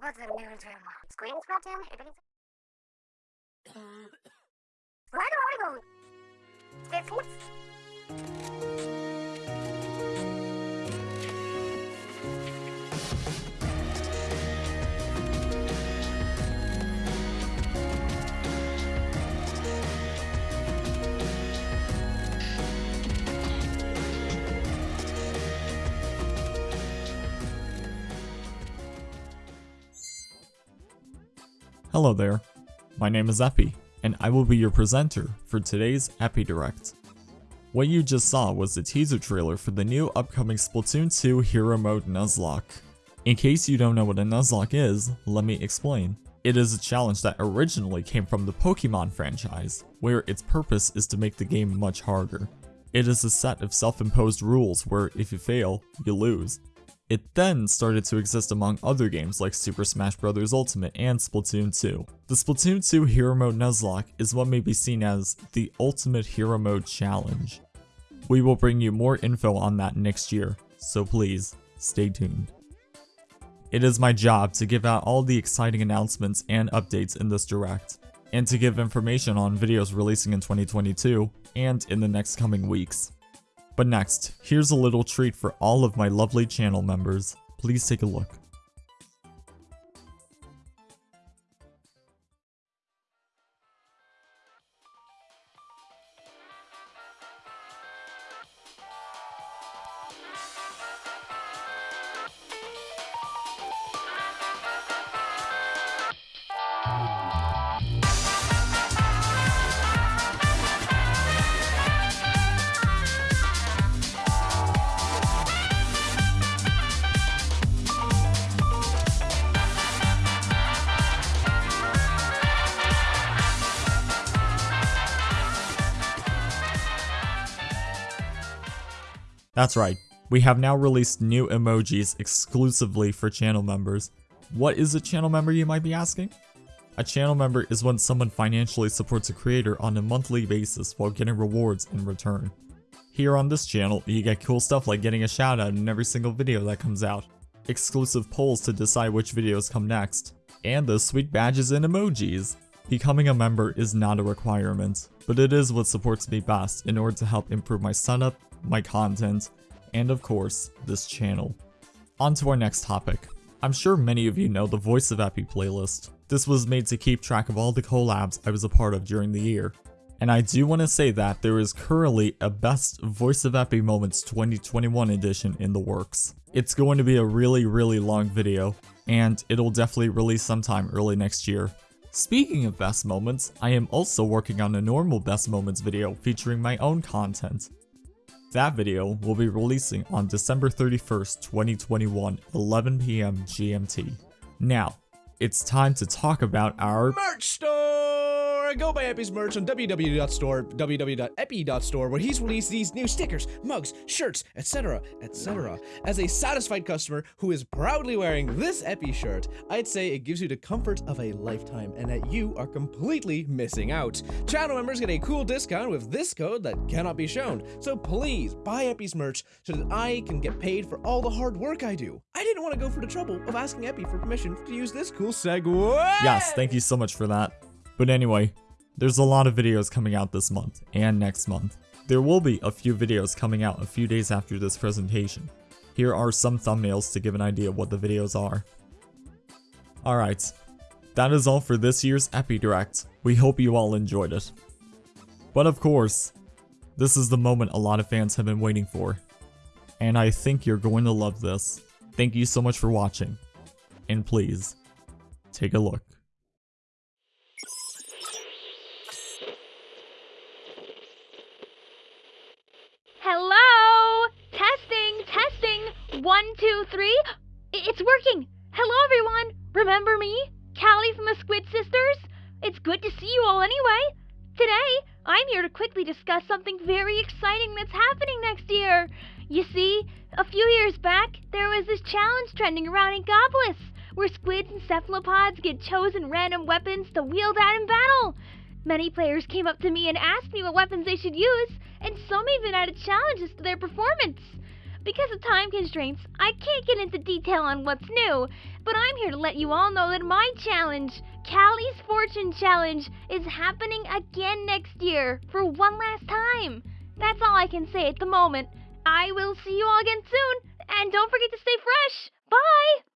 go to the news room. Screen Splatoon? Everything's... Hello there, my name is Epi, and I will be your presenter for today's Epi Direct. What you just saw was the teaser trailer for the new upcoming Splatoon 2 Hero Mode Nuzlocke. In case you don't know what a Nuzlocke is, let me explain. It is a challenge that originally came from the Pokemon franchise, where its purpose is to make the game much harder. It is a set of self-imposed rules where if you fail, you lose. It then started to exist among other games like Super Smash Bros. Ultimate and Splatoon 2. The Splatoon 2 Hero Mode Nuzlocke is what may be seen as the Ultimate Hero Mode Challenge. We will bring you more info on that next year, so please, stay tuned. It is my job to give out all the exciting announcements and updates in this direct, and to give information on videos releasing in 2022 and in the next coming weeks. But next, here's a little treat for all of my lovely channel members. Please take a look. That's right, we have now released new emojis exclusively for channel members. What is a channel member you might be asking? A channel member is when someone financially supports a creator on a monthly basis while getting rewards in return. Here on this channel, you get cool stuff like getting a shout out in every single video that comes out, exclusive polls to decide which videos come next, and those sweet badges and emojis. Becoming a member is not a requirement, but it is what supports me best in order to help improve my setup, my content, and of course, this channel. On to our next topic. I'm sure many of you know the Voice of Epi playlist. This was made to keep track of all the collabs I was a part of during the year. And I do want to say that there is currently a Best Voice of Epi Moments 2021 edition in the works. It's going to be a really really long video, and it'll definitely release sometime early next year. Speaking of best moments, I am also working on a normal best moments video featuring my own content. That video will be releasing on December 31st, 2021, 11pm GMT. Now, it's time to talk about our merch store! Go buy Epi's merch on www.store, www.epi.store, where he's released these new stickers, mugs, shirts, etc., etc. As a satisfied customer who is proudly wearing this Epi shirt, I'd say it gives you the comfort of a lifetime and that you are completely missing out. Channel members get a cool discount with this code that cannot be shown, so please buy Epi's merch so that I can get paid for all the hard work I do. I didn't want to go for the trouble of asking Epi for permission to use this cool segue. Yes, thank you so much for that. But anyway, there's a lot of videos coming out this month and next month. There will be a few videos coming out a few days after this presentation. Here are some thumbnails to give an idea of what the videos are. Alright, that is all for this year's Epi Direct. We hope you all enjoyed it. But of course, this is the moment a lot of fans have been waiting for. And I think you're going to love this. Thank you so much for watching. And please, take a look. One, two, three. It's working. Hello, everyone. Remember me? Callie from the Squid Sisters? It's good to see you all anyway. Today, I'm here to quickly discuss something very exciting that's happening next year. You see, a few years back, there was this challenge trending around in Goblins, where squids and cephalopods get chosen random weapons to wield out in battle. Many players came up to me and asked me what weapons they should use, and some even added challenges to their performance. Because of time constraints, I can't get into detail on what's new, but I'm here to let you all know that my challenge, Callie's Fortune Challenge, is happening again next year for one last time. That's all I can say at the moment. I will see you all again soon, and don't forget to stay fresh. Bye!